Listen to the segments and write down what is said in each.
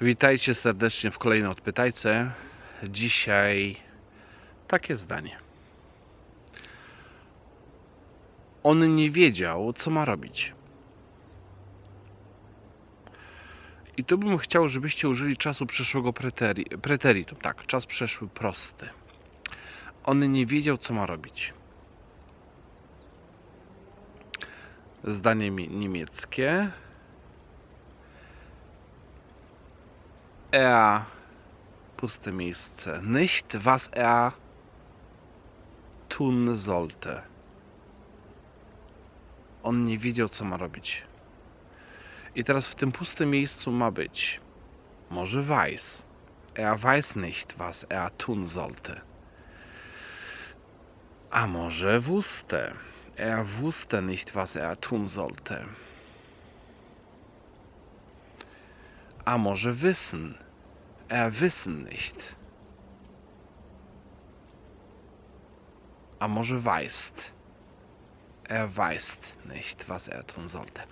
Witajcie serdecznie w kolejnej odpytajce. Dzisiaj takie zdanie. On nie wiedział, co ma robić. I tu bym chciał, żebyście użyli czasu przeszłego preteri, preteritum. Tak, czas przeszły prosty. On nie wiedział, co ma robić. Zdanie mi- niemieckie. Er puste miejsce. Nicht, was er tun sollte. On nie wiedział, co ma robić. I teraz w tym pustym miejscu ma być może weiß. Er weiß nicht, was er tun sollte. A może wusste. Er wusste nicht, was er tun sollte. A może wissen. Er wissen nicht. A może weißt. Er weißt nicht, was er tun sollte.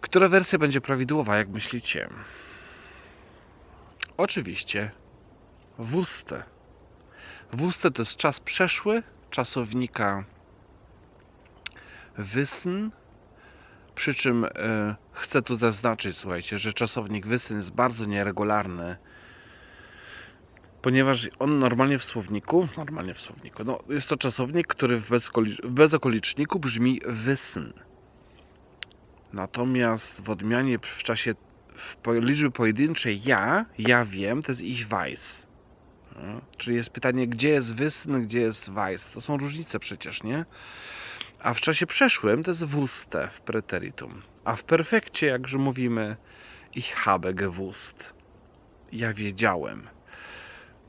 Która wersja będzie prawidłowa, jak myślicie? Oczywiście wusste. Wusste to jest czas przeszły czasownika wissen, przy czym e, chcę tu zaznaczyć, słuchajcie, że czasownik wissen jest bardzo nieregularny, ponieważ on normalnie w słowniku, normalnie w słowniku, no jest to czasownik, który w, w bezokoliczniku brzmi wissen. Natomiast w odmianie w czasie w po- liczby pojedynczej ja, ja wiem, to jest ich weiß. Czyli jest pytanie, gdzie jest wissen, gdzie jest weiß. To są różnice przecież, nie? A w czasie przeszłym to jest wusste w preteritum. A w perfekcie, jakże mówimy, ich habe gewusst. Ja wiedziałem.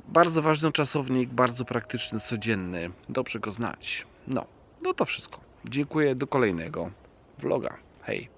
Bardzo ważny czasownik, bardzo praktyczny, codzienny. Dobrze go znać. No, no to wszystko. Dziękuję. Do kolejnego vloga. Hej.